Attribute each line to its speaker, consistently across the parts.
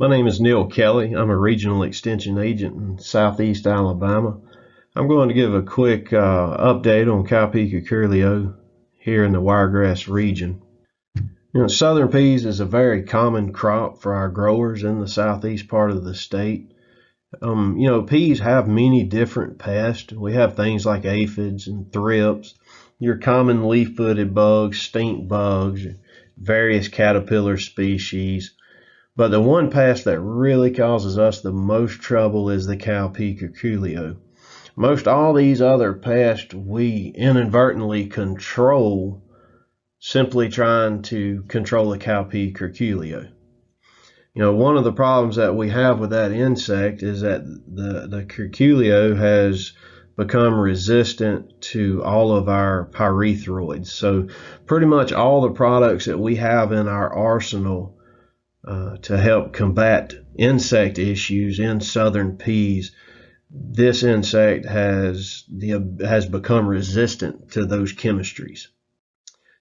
Speaker 1: My name is Neil Kelly. I'm a regional extension agent in southeast Alabama. I'm going to give a quick uh, update on Cowpea curculio here in the wiregrass region. You know, southern peas is a very common crop for our growers in the southeast part of the state. Um, you know, peas have many different pests. We have things like aphids and thrips, your common leaf-footed bugs, stink bugs, various caterpillar species. But the one pest that really causes us the most trouble is the cowpea curculio. Most all these other pests we inadvertently control simply trying to control the cowpea curculio. You know, one of the problems that we have with that insect is that the, the curculio has become resistant to all of our pyrethroids. So pretty much all the products that we have in our arsenal uh, to help combat insect issues in southern peas. This insect has the has become resistant to those chemistries.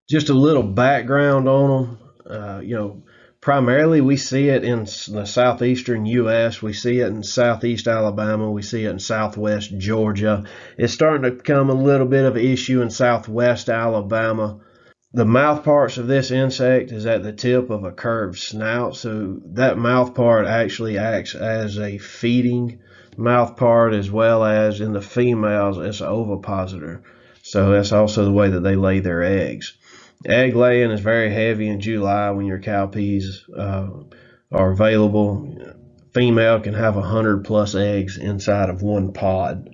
Speaker 1: Just a little background on them. Uh, you know, primarily we see it in the southeastern U.S. We see it in southeast Alabama. We see it in southwest Georgia. It's starting to become a little bit of an issue in southwest Alabama. The mouth parts of this insect is at the tip of a curved snout, so that mouth part actually acts as a feeding mouth part as well as in the females it's an ovipositor. So that's also the way that they lay their eggs. Egg laying is very heavy in July when your cowpeas uh, are available. Female can have a 100 plus eggs inside of one pod.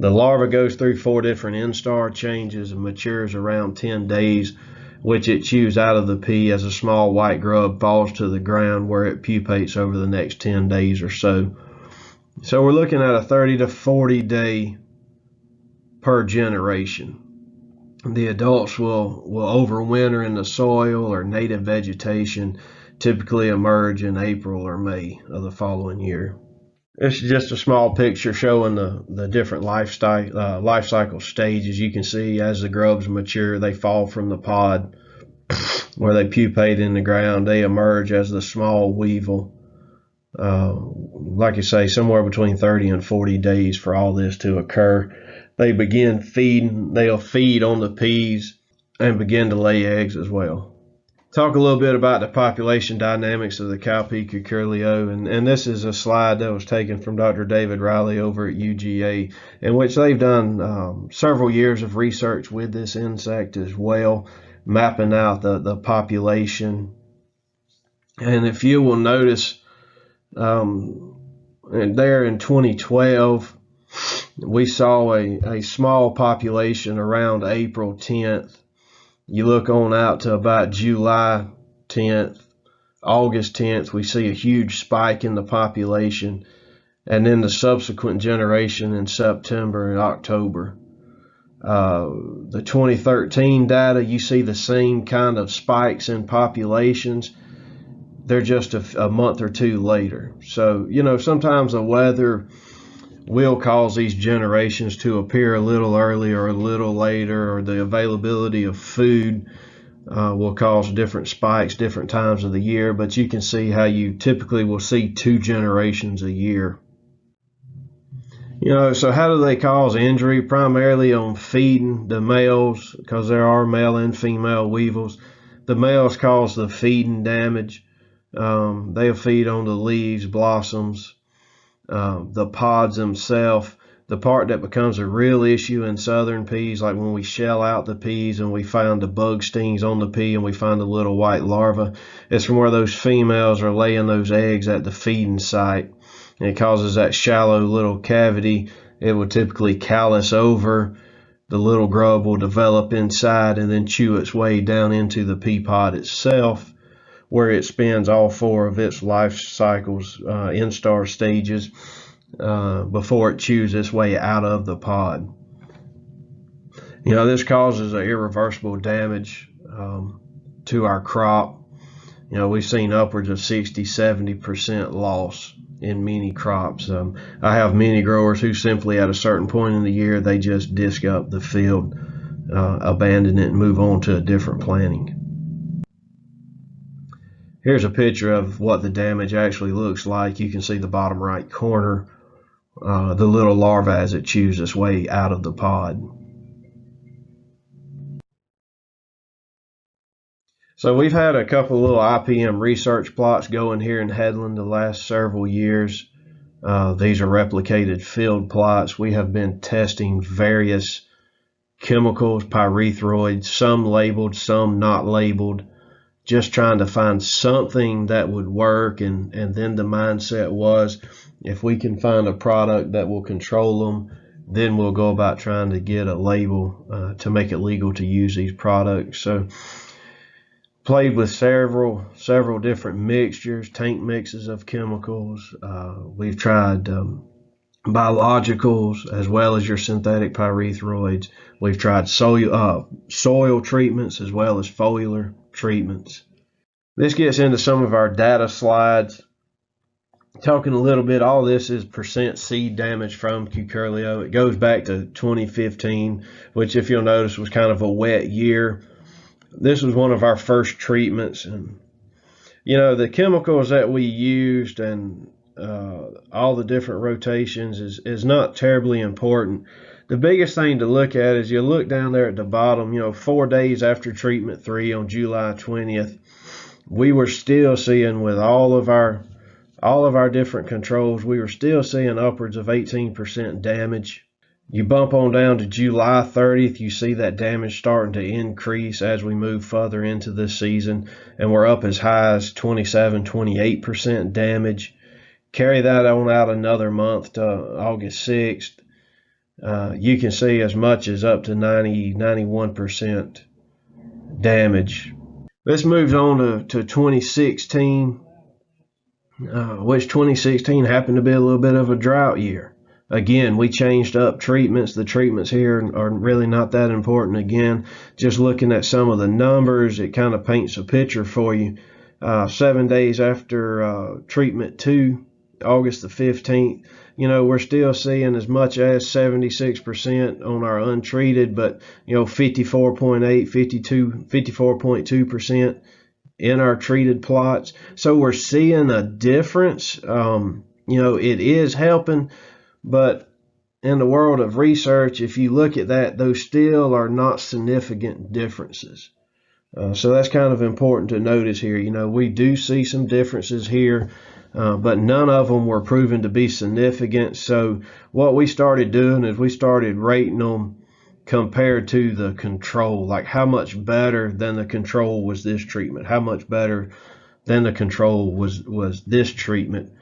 Speaker 1: The larva goes through four different instar changes and matures around 10 days, which it chews out of the pea as a small white grub falls to the ground where it pupates over the next 10 days or so. So we're looking at a 30 to 40 day per generation. The adults will, will overwinter in the soil or native vegetation, typically emerge in April or May of the following year. It's just a small picture showing the, the different lifestyle, uh, life cycle stages. You can see as the grubs mature, they fall from the pod where they pupate in the ground. They emerge as the small weevil. Uh, like I say, somewhere between 30 and 40 days for all this to occur. They begin feeding, they'll feed on the peas and begin to lay eggs as well talk a little bit about the population dynamics of the cowpea curculio and, and this is a slide that was taken from Dr. David Riley over at UGA in which they've done um, several years of research with this insect as well mapping out the, the population and if you will notice um, there in 2012 we saw a, a small population around April 10th you look on out to about July 10th, August 10th, we see a huge spike in the population, and then the subsequent generation in September and October. Uh, the 2013 data, you see the same kind of spikes in populations. They're just a, a month or two later. So, you know, sometimes the weather will cause these generations to appear a little earlier or a little later, or the availability of food uh, will cause different spikes different times of the year. But you can see how you typically will see two generations a year. You know, so how do they cause injury? Primarily on feeding the males, because there are male and female weevils. The males cause the feeding damage. Um, they'll feed on the leaves, blossoms, uh, the pods themselves. The part that becomes a real issue in southern peas, like when we shell out the peas and we find the bug stings on the pea and we find the little white larva, it's from where those females are laying those eggs at the feeding site. And it causes that shallow little cavity. It will typically callus over. The little grub will develop inside and then chew its way down into the pea pod itself where it spends all four of its life cycles, uh, instar stages, uh, before it chews its way out of the pod. You know, this causes irreversible damage um, to our crop. You know, we've seen upwards of 60, 70% loss in many crops. Um, I have many growers who simply at a certain point in the year, they just disc up the field, uh, abandon it and move on to a different planting. Here's a picture of what the damage actually looks like. You can see the bottom right corner, uh, the little larva as it chews its way out of the pod. So we've had a couple little IPM research plots going here in Headland the last several years. Uh, these are replicated field plots. We have been testing various chemicals, pyrethroids, some labeled, some not labeled, just trying to find something that would work. And, and then the mindset was if we can find a product that will control them, then we'll go about trying to get a label uh, to make it legal to use these products. So played with several several different mixtures, tank mixes of chemicals. Uh, we've tried um, biologicals as well as your synthetic pyrethroids. We've tried soil, uh, soil treatments as well as foliar treatments. This gets into some of our data slides. Talking a little bit, all this is percent seed damage from Cucurlio. It goes back to 2015, which if you'll notice was kind of a wet year this was one of our first treatments and you know the chemicals that we used and uh, all the different rotations is, is not terribly important the biggest thing to look at is you look down there at the bottom you know four days after treatment three on july 20th we were still seeing with all of our all of our different controls we were still seeing upwards of 18% damage you bump on down to July 30th, you see that damage starting to increase as we move further into this season, and we're up as high as 27, 28% damage. Carry that on out another month to August 6th. Uh, you can see as much as up to 90, 91% damage. This moves on to, to 2016, uh, which 2016 happened to be a little bit of a drought year. Again, we changed up treatments. The treatments here are really not that important. Again, just looking at some of the numbers, it kind of paints a picture for you. Uh, seven days after uh, treatment two, August the 15th, you know, we're still seeing as much as 76% on our untreated, but, you know, 54.8, 52, 54.2% in our treated plots. So we're seeing a difference. Um, you know, it is helping but in the world of research, if you look at that, those still are not significant differences. Uh, so that's kind of important to notice here. You know, we do see some differences here, uh, but none of them were proven to be significant. So what we started doing is we started rating them compared to the control, like how much better than the control was this treatment, how much better than the control was was this treatment.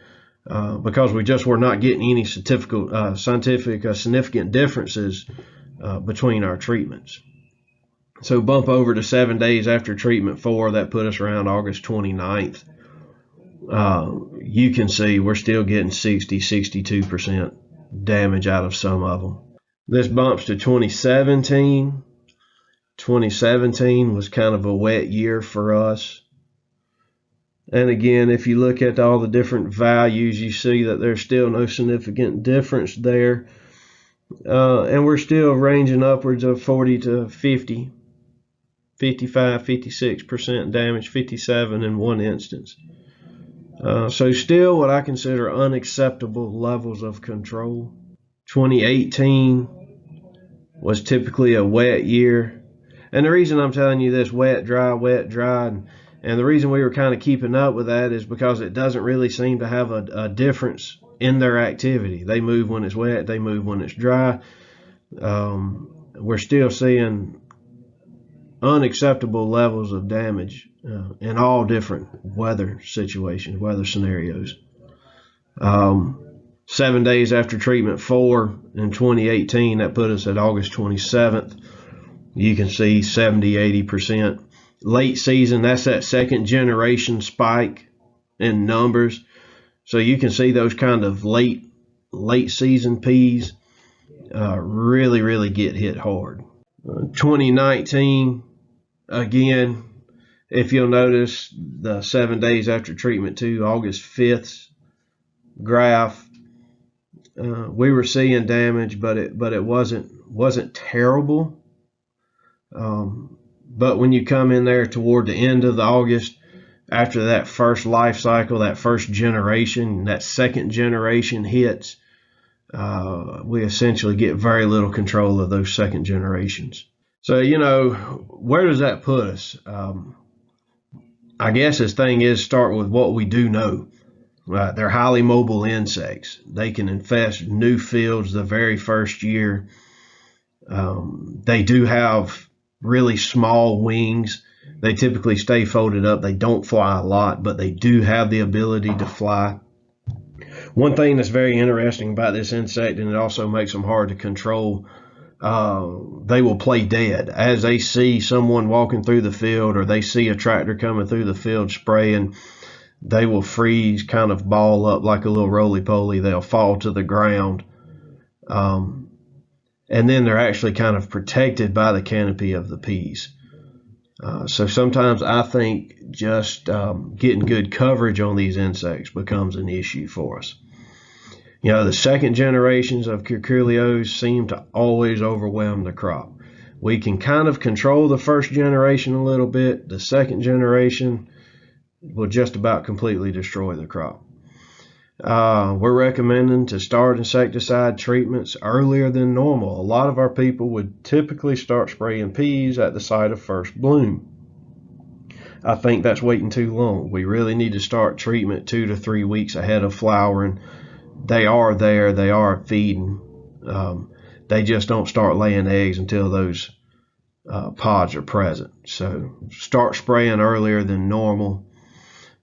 Speaker 1: Uh, because we just were not getting any uh, scientific uh, significant differences uh, between our treatments. So bump over to seven days after treatment four, that put us around August 29th. Uh, you can see we're still getting 60, 62% damage out of some of them. This bumps to 2017. 2017 was kind of a wet year for us. And again, if you look at all the different values, you see that there's still no significant difference there. Uh, and we're still ranging upwards of 40 to 50, 55, 56% damage, 57 in one instance. Uh, so still what I consider unacceptable levels of control. 2018 was typically a wet year. And the reason I'm telling you this wet, dry, wet, dry, and and the reason we were kind of keeping up with that is because it doesn't really seem to have a, a difference in their activity. They move when it's wet, they move when it's dry. Um, we're still seeing unacceptable levels of damage uh, in all different weather situations, weather scenarios. Um, seven days after treatment four in 2018, that put us at August 27th. You can see 70, 80% late season. That's that second generation spike in numbers. So you can see those kind of late late season peas uh, really really get hit hard. Uh, 2019 again. If you'll notice the seven days after treatment to August 5th graph, uh, we were seeing damage, but it but it wasn't wasn't terrible. Um, but when you come in there toward the end of the August, after that first life cycle, that first generation, that second generation hits, uh, we essentially get very little control of those second generations. So, you know, where does that put us? Um, I guess this thing is start with what we do know. Right, they're highly mobile insects. They can infest new fields the very first year. Um, they do have really small wings. They typically stay folded up. They don't fly a lot, but they do have the ability to fly. One thing that's very interesting about this insect, and it also makes them hard to control, uh, they will play dead as they see someone walking through the field or they see a tractor coming through the field spraying. They will freeze, kind of ball up like a little roly poly. They'll fall to the ground. Um, and then they're actually kind of protected by the canopy of the peas. Uh, so sometimes I think just um, getting good coverage on these insects becomes an issue for us. You know, the second generations of curculios seem to always overwhelm the crop. We can kind of control the first generation a little bit. The second generation will just about completely destroy the crop. Uh, we're recommending to start insecticide treatments earlier than normal. A lot of our people would typically start spraying peas at the site of first bloom. I think that's waiting too long. We really need to start treatment two to three weeks ahead of flowering. They are there, they are feeding. Um, they just don't start laying eggs until those uh, pods are present. So start spraying earlier than normal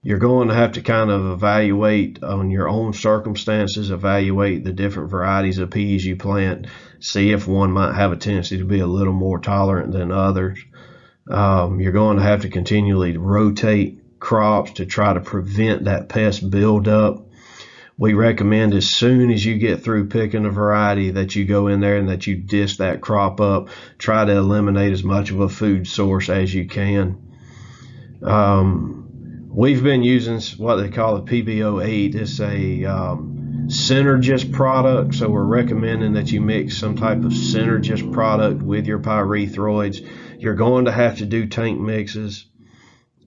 Speaker 1: you're going to have to kind of evaluate on your own circumstances, evaluate the different varieties of peas you plant, see if one might have a tendency to be a little more tolerant than others. Um, you're going to have to continually rotate crops to try to prevent that pest buildup. We recommend as soon as you get through picking a variety that you go in there and that you disc that crop up. Try to eliminate as much of a food source as you can. Um, We've been using what they call a PBO8. It's a um, synergist product, so we're recommending that you mix some type of synergist product with your pyrethroids. You're going to have to do tank mixes.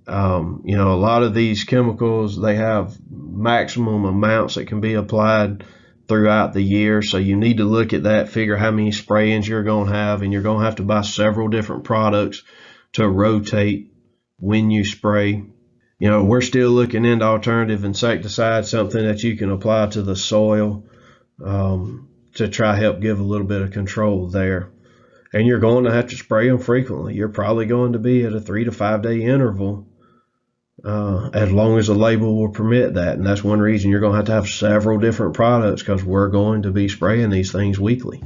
Speaker 1: Um, you know, a lot of these chemicals, they have maximum amounts that can be applied throughout the year. So you need to look at that, figure how many sprayings you're going to have, and you're going to have to buy several different products to rotate when you spray you know, we're still looking into alternative insecticides, something that you can apply to the soil um, to try help give a little bit of control there. And you're going to have to spray them frequently. You're probably going to be at a three to five day interval uh, as long as the label will permit that. And that's one reason you're going to have to have several different products because we're going to be spraying these things weekly.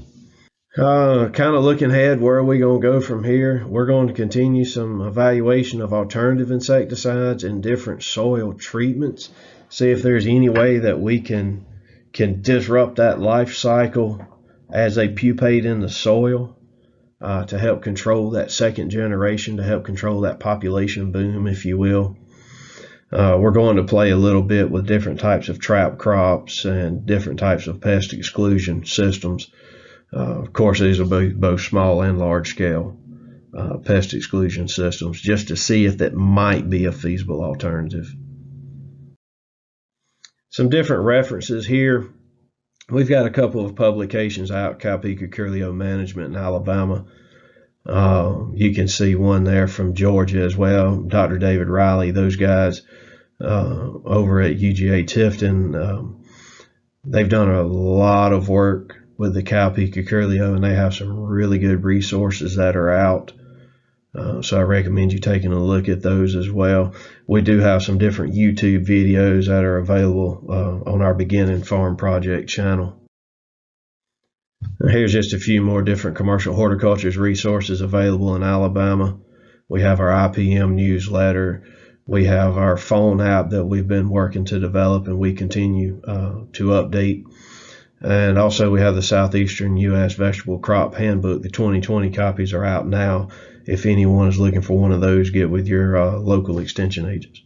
Speaker 1: Uh, kind of looking ahead, where are we going to go from here? We're going to continue some evaluation of alternative insecticides and different soil treatments. See if there's any way that we can can disrupt that life cycle as they pupate in the soil uh, to help control that second generation, to help control that population boom, if you will. Uh, we're going to play a little bit with different types of trap crops and different types of pest exclusion systems uh, of course, these will be both small and large scale uh, pest exclusion systems just to see if that might be a feasible alternative. Some different references here. We've got a couple of publications out, Cowpea Curculio Management in Alabama. Uh, you can see one there from Georgia as well, Dr. David Riley, those guys uh, over at UGA Tifton. Um, they've done a lot of work with the Cowpea Curculio, and they have some really good resources that are out. Uh, so I recommend you taking a look at those as well. We do have some different YouTube videos that are available uh, on our Beginning Farm Project channel. Here's just a few more different commercial horticulture resources available in Alabama. We have our IPM newsletter. We have our phone app that we've been working to develop and we continue uh, to update. And also, we have the Southeastern U.S. Vegetable Crop Handbook. The 2020 copies are out now. If anyone is looking for one of those, get with your uh, local extension agents.